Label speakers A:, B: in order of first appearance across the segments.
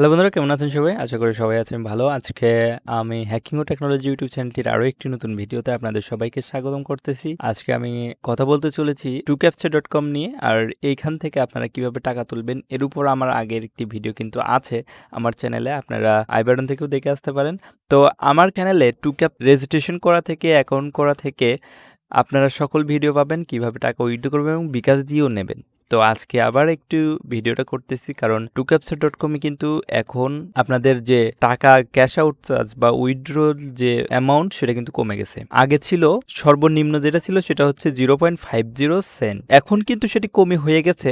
A: Hello বন্ধুরা, কেমন আছেন সবাই? আশা করি সবাই আছেন ভালো। আজকে আমি হ্যাকিং ও টেকনোলজি ইউটিউব চ্যানেলটির আরও একটি নতুন ভিডিওতে আপনাদের সবাইকে স্বাগতম করতেছি। আজকে আমি কথা বলতে চলেছি টু ক্যাপচার ডট কম নিয়ে, আর এইখান থেকে আপনারা কীভাবে টাকা তুলবেন এর উপর আমার আগের একটি ভিডিও কিন্তু আছে আমার চ্যানেলে আপনারা আই বাটন থেকেও দেখে আসতে পারেন। তো আমার চ্যানেলে টু ক্যাপ রেজিস্ট্রেশন করা থেকে অ্যাকাউন্ট করা থেকে আপনারা সকল ভিডিও পাবেন, কীভাবে টাকা উইথড্র করবেন এবং বিকাশ দিয়েও নেবেন। তো আজকে আবার একটু ভিডিওটা করতেছি, কারণ টু ক্যাপচার ডট কমে কিন্তু এখন আপনাদের যে টাকা ক্যাশ আউট চার্জ বা উইথড্র যে অ্যামাউন্ট সেটা কিন্তু কমে গেছে। আগে ছিল সর্বনিম্ন যেটা ছিল সেটা হচ্ছে zero point five zero cent এখন কিন্তু সেটি কমে হয়ে গেছে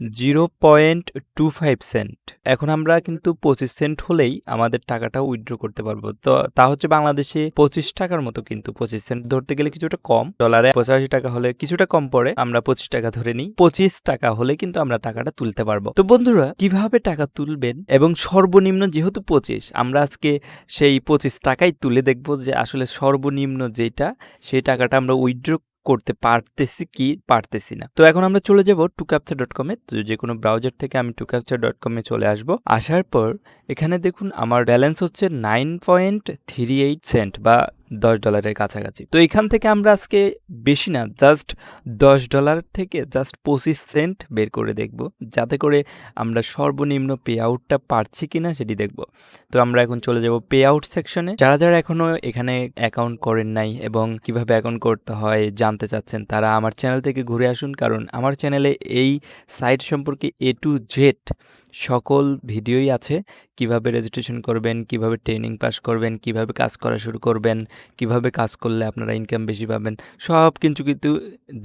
A: zero point two five cent এখন আমরা কিন্তু পঁচিশ সেন্ট হলেই আমাদের টাকাটা উইথড্র করতে পারব। তো তা হচ্ছে বাংলাদেশে পঁচিশ টাকার মতো কিন্তু পঁচিশ সেন্ট ধরতে গেলে কিছুটা কম। ডলারে পঁচাশি টাকা হলে কিছুটা কম পড়ে, আমরা পঁচিশ টাকা ধরে নিই। পঁচিশ টাকা হলে কিন্তু আমরা টাকাটা তুলতে পারব। তো বন্ধুরা, কীভাবে টাকা তুলবেন? এবং সর্বনিম্ন যেহেতু পঁচিশ, আমরা আজকে সেই পঁচিশ টাকাই তুলে দেখব যে আসলে সর্বনিম্ন যেটা, সেই টাকাটা আমরা উইথড্র করতে পারতেছি কি পারতেছি না। তো এখন আমরা চলে যাব টু ক্যাপচার ডট কমে তো যে কোনো ব্রাউজার থেকে আমি টু ক্যাপচার ডট কমে চলে আসব। আসার পর এখানে দেখুন আমার ব্যালেন্স হচ্ছে nine point three eight cent বা দশ ডলারের কাছাকাছি। তো এখান থেকে আমরা আজকে বেশি না জাস্ট দশ ডলার থেকে জাস্ট পঁচিশ সেন্ট বের করে দেখব। যাতে করে আমরা সর্বনিম্ন পে আউটটা পারছি কিনা সেটি দেখব। তো আমরা এখন চলে যাব পে আউট সেকশনে যারা যারা এখনও এখানে অ্যাকাউন্ট করেন নাই এবং কীভাবে অ্যাকাউন্ট করতে হয়, জানতে চাচ্ছেন, তারা আমার চ্যানেল থেকে ঘুরে আসুন। কারণ আমার চ্যানেলে এই সাইট সম্পর্কে এ টু জেড সকল ভিডিওই আছে। কীভাবে রেজিস্ট্রেশন করবেন, কীভাবে ট্রেনিং পাস করবেন, কীভাবে কাজ করা শুরু করবেন, কীভাবে কাজ করলে আপনারা ইনকাম বেশি পাবেন, সব কিছু কিন্তু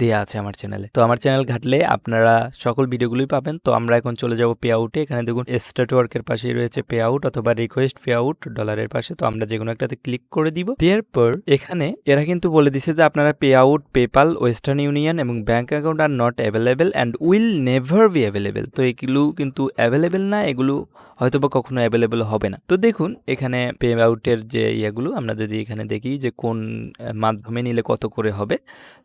A: দেয়া আছে আমার চ্যানেলে তো আমার চ্যানেল ঘাটলে আপনারা সকল ভিডিওগুলোই পাবেন। তো আমরা এখন চলে যাব পে আউটে এখানে দেখুন স্টেট ওয়ার্কের পাশেই রয়েছে পে আউট অথবা রিকোয়েস্ট পে আউট ডলারের পাশে। তো আমরা যে কোনো একটাতে ক্লিক করে দিব। দেওয়ার পর এখানে এরা কিন্তু বলে দিছে যে আপনারা pay out PayPal Western Union এবং bank account are not available and will never be available তো এগুলো কিন্তু অ্যাভেলেবেল না, এগুলো হয়তো বা কখনো অ্যাভেলেবেল হবে না। তো দেখুন, এখানে পে আউটের যে ইয়েগুলো, আমরা যদি এখানে দেখি যে কোন মাধ্যমে নিলে কত করে হবে,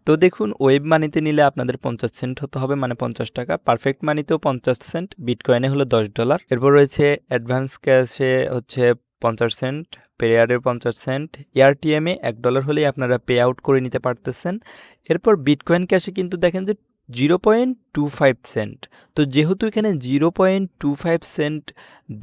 A: তো দেখুন ওয়েব মানিতে নিলে আপনাদের পঞ্চাশ সেন্ট হতে হবে মানে পঞ্চাশ টাকা। পারফেক্ট মানিতেও পঞ্চাশ সেন্ট বিটকয়েনে হলো দশ ডলার এরপর রয়েছে অ্যাডভান্স ক্যাশে হচ্ছে পঞ্চাশ সেন্ট পেয়ারের পঞ্চাশ সেন্ট এআরটিএমে এক ডলার হলেই আপনারা পে আউট করে নিতে পারতেছেন। এরপর বিটকয়েন ক্যাশে কিন্তু দেখেন যে zero point two five cent. তো যেহেতু এখানে zero point two five cent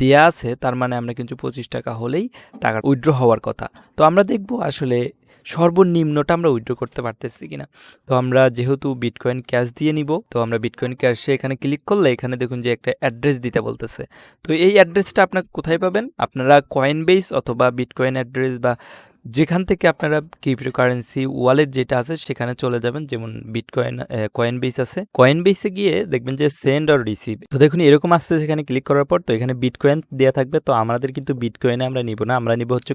A: দেয়া আছে, তার মানে আমরা কিন্তু পঁচিশ টাকা হলেই টাকা উইথড্র হওয়ার কথা। তো আমরা দেখব আসলে সর্বনিম্নটা আমরা উইথড্র করতে পারতেছি কিনা। তো আমরা যেহেতু বিটকয়েন ক্যাশ দিয়ে নিব, তো আমরা বিটকয়েন ক্যাশে এখানে ক্লিক করলে এখানে দেখুন যে একটা অ্যাড্রেস দিতে বলতেছে। তো এই অ্যাড্রেসটা আপনার কোথায় পাবেন? আপনারা কয়েন বেস অথবা বিটকয়েন অ্যাড্রেস বা যেখান থেকে আপনারা ক্রিপ্টোকারেন্সি ওয়ালেট যেটা আছে, সেখানে চলে যাবেন। যেমন বিটকয়েন কয়েন বেস আছে। কয়েন বেসে গিয়ে দেখবেন যে সেন্ড অর রিসিভ তো দেখুন, এরকম আসতে সেখানে ক্লিক করার পর, তো এখানে বিটকয়েন দেওয়া থাকবে। তো আমাদের কিন্তু বিটকয়েনে আমরা নিব না। আমরা নিব হচ্ছে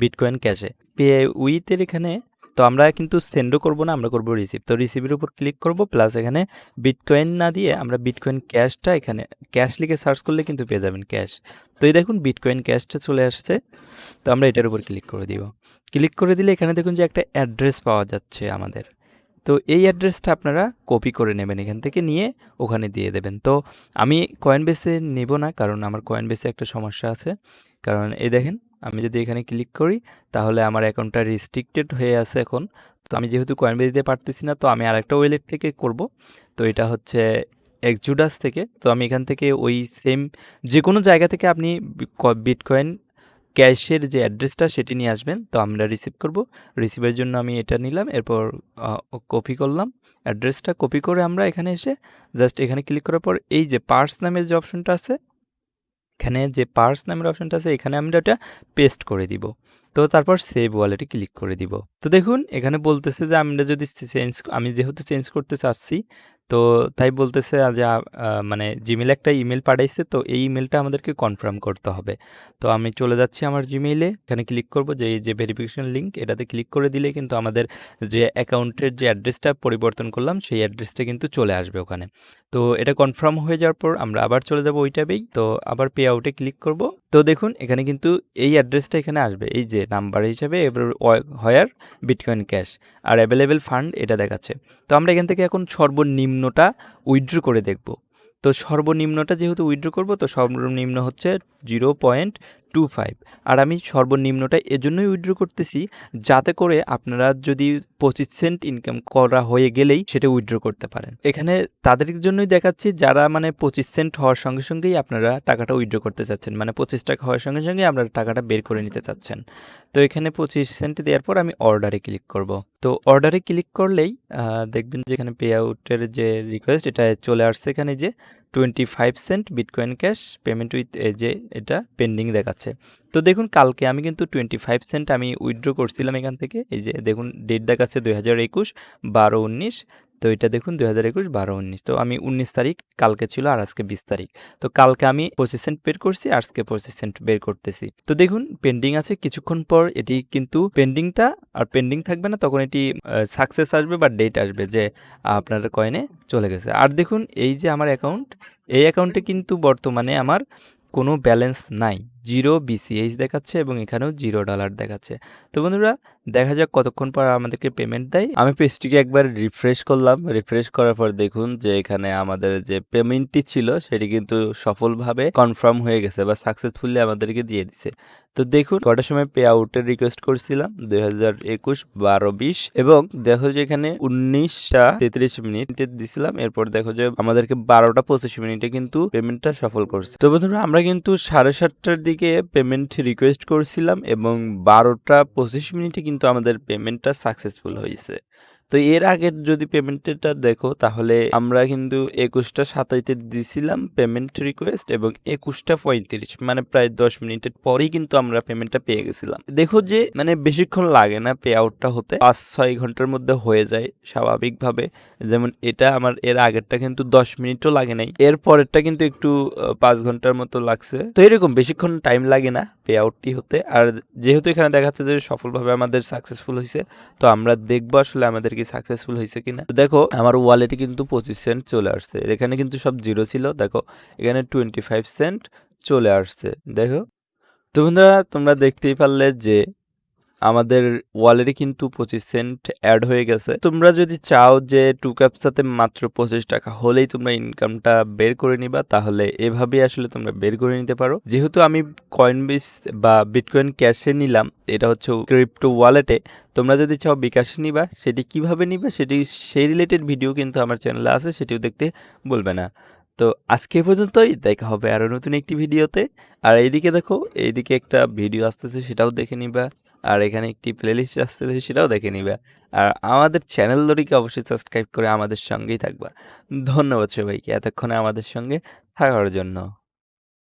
A: বিটকয়েন ক্যাশে পে উইথের এখানে তো আমরা কিন্তু সেন্ডও করব না, আমরা করব রিসিভ তো রিসিভের উপর ক্লিক করব প্লাস এখানে বিটকয়েন না দিয়ে আমরা বিটকয়েন ক্যাশটা এখানে ক্যাশ লিখে সার্চ করলে কিন্তু পেয়ে যাবেন ক্যাশ তো এই দেখুন বিটকয়েন ক্যাশটা চলে আসছে, তো আমরা এটার উপর ক্লিক করে দিব। ক্লিক করে দিলে এখানে দেখুন যে একটা অ্যাড্রেস পাওয়া যাচ্ছে আমাদের। তো এই অ্যাড্রেসটা আপনারা কপি করে নেবেন এখান থেকে নিয়ে ওখানে দিয়ে দেবেন। তো আমি কয়েন বেসে নেব না, কারণ আমার কয়েন বেসে একটা সমস্যা আছে। কারণ এই দেখেন আমি যদি এখানে ক্লিক করি, তাহলে আমার অ্যাকাউন্টটা রিস্ট্রিক্টেড হয়ে আছে এখন। তো আমি যেহেতু কয়েন দিতে পারতেছি না, তো আমি আরেকটা ওয়েলেট থেকে করব। তো এটা হচ্ছে এক্সজুডাস থেকে। তো আমি এখান থেকে ওই সেম যে কোনো জায়গা থেকে আপনি বিটকয়েন ক্যাশের যে অ্যাড্রেসটা সেটি নিয়ে আসবেন। তো আমরা রিসিভ করব। রিসিভের জন্য আমি এটা নিলাম, এরপর কপি করলাম। অ্যাড্রেসটা কপি করে আমরা এখানে এসে জাস্ট এখানে ক্লিক করার পর, এই যে পার্স নামের যে অপশনটা আছে এখানে যে পার্স নামের অপশনটা আছে, এখানে আমরা ওটা পেস্ট করে দিব। তো তারপর সেভ ওয়ালেটে ক্লিক করে দিব। তো দেখুন, এখানে বলতেছে যে আমরা যদি চেঞ্জ আমি যেহেতু চেঞ্জ করতে চাচ্ছি, তো তাই বলতেছে যে মানে জিমেলে একটা ইমেল পাঠাইছে, তো এই ইমেলটা আমাদেরকে কনফার্ম করতে হবে। তো আমি চলে যাচ্ছি আমার জিমেইলে এখানে ক্লিক করব, যে যে ভেরিফিকেশন লিঙ্ক এটাতে ক্লিক করে দিলে কিন্তু আমাদের যে অ্যাকাউন্টের যে অ্যাড্রেসটা পরিবর্তন করলাম, সেই অ্যাড্রেসটা কিন্তু চলে আসবে ওখানে। তো এটা কনফার্ম হয়ে যাওয়ার পর আমরা আবার চলে যাব ওই ট্যাবেই তো আবার পে আউটে ক্লিক করব। তো দেখুন, এখানে কিন্তু এই অ্যাড্রেসটা এখানে আসবে। এই যে নাম্বার হিসাবে এবার where bitcoin cash are available fund এটা দেখাচ্ছে। তো আমরা এখান থেকে এখন সর্বনিম্নটা উইথড্র করে দেখব। তো সর্বনিম্নটা যেহেতু উইথড্র করব, তো সর্বনিম্ন হচ্ছে জিরো পয়েন্ট টু ফাইভ। আর আমি সর্বনিম্নটা এজন্যই উইথড্র করতেছি যাতে করে আপনারা যদি পঁচিশ সেন্ট ইনকাম করা হয়ে গেলেই সেটা উইথড্র করতে পারেন। এখানে তাদের জন্যই দেখাচ্ছি যারা মানে পঁচিশ সেন্ট হওয়ার সঙ্গে সঙ্গেই আপনারা টাকাটা উইথড্র করতে চাচ্ছেন। মানে পঁচিশ টাকা হওয়ার সঙ্গে সঙ্গে আপনারা টাকাটা বের করে নিতে চাচ্ছেন। তো এখানে পঁচিশ সেন্ট দেওয়ার পর আমি অর্ডারে ক্লিক করব। তো অর্ডারে ক্লিক করলেই দেখবেন যে এখানে পে আউটের যে রিকোয়েস্ট এটা চলে আসছে এখানে যে twenty five cent bitcoin cash payment with যে এটা পেন্ডিং দেখাচ্ছে। তো দেখুন, কালকে আমি কিন্তু টোয়েন্টি ফাইভ সেন্ট আমি উইথড্র করছিলাম এখান থেকে। এই যে দেখুন ডেট দেখাচ্ছে দুই হাজার একুশ, বারো উনিশ তো এটা দেখুন দুই হাজার একুশ বারো উনিশ। তো আমি উনিশ তারিখ, কালকে ছিল আর আজকে বিশ তারিখ। তো কালকে আমি পঁচিশ সেন্ট বের করছি, আজকে পঁচিশ সেন্ট বের করতেছি। তো দেখুন পেন্ডিং আছে, কিছুক্ষণ পর এটি কিন্তু পেন্ডিংটা আর পেন্ডিং থাকবে না, তখন এটি সাকসেস আসবে বা ডেট আসবে যে আপনার কয়েনে চলে গেছে। আর দেখুন এই যে আমার অ্যাকাউন্ট এই অ্যাকাউন্টে কিন্তু বর্তমানে আমার কোনো ব্যালেন্স নাই। জিরো বিসিএইচ দেখাচ্ছে এবং এখানেও জিরো ডলার দেখাচ্ছে। তো বন্ধুরা, দেখা যাক কতক্ষণ পর আমাদেরকে পেমেন্ট দেয়। আমি পেজটিকে একবার রিফ্রেশ করলাম। রিফ্রেশ করার পর দেখুন যে এখানে আমাদের যে পেমেন্টটি ছিল, সেটি কিন্তু সফলভাবে কনফার্ম হয়ে গেছে বা সাকসেসফুলি আমাদেরকে দিয়ে দিছে। তো দেখুন, কটার সময় পে আউটের রিকোয়েস্ট করছিলাম? দুই হাজার একুশ, বারো, বিশ এবং দেখো যে এখানে উনিশটা তেত্রিশ মিনিট দিছিলাম। এরপর দেখো যে আমাদেরকে বারোটা পঁচিশ মিনিটে কিন্তু পেমেন্টটা সফল করছে। তো বন্ধুরা, আমরা কিন্তু সাড়ে সাতটার দিকে পেমেন্ট রিকোয়েস্ট করছিলাম এবং বারোটা পঁচিশ মিনিটে কিন্তু আমাদের পেমেন্টটা সাকসেসফুল হয়েছে। তো এর আগের যদি পেমেন্টটা দেখো, তাহলে আমরা কিন্তু একুশটা সাতাইতে দিছিলাম পেমেন্ট রিকোয়েস্ট এবং একুশটা পঁয়ত্রিশ মানে প্রায় দশ মিনিটের পরেই কিন্তু আমরা পেমেন্টটা পেয়ে গেছিলাম। দেখো যে মানে বেশিক্ষণ লাগে না পে আউটটা হতে, পাঁচ ছয় ঘণ্টার মধ্যে হয়ে যায় স্বাভাবিকভাবে। যেমন এটা আমার, এর আগেরটা কিন্তু দশ মিনিটও লাগে নাই, এর পরেরটা কিন্তু একটু পাঁচ ঘণ্টার মতো লাগছে। তো এরকম বেশিক্ষণ টাইম লাগে না পে আউটটি হতে। আর যেহেতু এখানে দেখাচ্ছে যে সফলভাবে আমাদের সাকসেসফুল হয়েছে তো আমরা দেখব আসলে আমাদের কি সাকসেসফুল হয়েছে কিনা। দেখো, আমার ওয়ালেটে কিন্তু পঁচিশ সেন্ট চলে আসছে। এখানে কিন্তু সব জিরো ছিল। দেখো, এখানে টোয়েন্টি ফাইভ সেন্ট চলে আসছে। দেখো, তো বন্ধুরা, তোমরা দেখতেই পারলে যে আমাদের ওয়ালেটে কিন্তু পঁচিশ সেন্ট অ্যাড হয়ে গেছে। তোমরা যদি চাও যে টু ক্যাপসাতে মাত্র পঁচিশ টাকা হলেই তোমরা ইনকামটা বের করে নিবা, তাহলে এভাবেই আসলে তোমরা বের করে নিতে পারো। যেহেতু আমি কয়েন বিস বা বিটকয়েন ক্যাশে নিলাম, এটা হচ্ছে ক্রিপ্টো ওয়ালেটে তোমরা যদি চাও বিকাশে নিবা, সেটি কীভাবে নিবা সেটি সেই রিলেটেড ভিডিও কিন্তু আমার চ্যানেলে আছে, সেটিও দেখতে বলবে না। তো আজকে পর্যন্তই, দেখা হবে আরও নতুন একটি ভিডিওতে আর এইদিকে দেখো, এইদিকে একটা ভিডিও আসতেছে, সেটাও দেখে নিবা। আর এখানে একটি প্লেলিস্ট আসতেছে সেটাও দেখে নিবে। আর আমাদের চ্যানেল দড়িকে অবশ্যই সাবস্ক্রাইব করে আমাদের সঙ্গেই থাকবা। ধন্যবাদ সবাইকে, এতক্ষণে আমাদের সঙ্গে থাকার জন্য।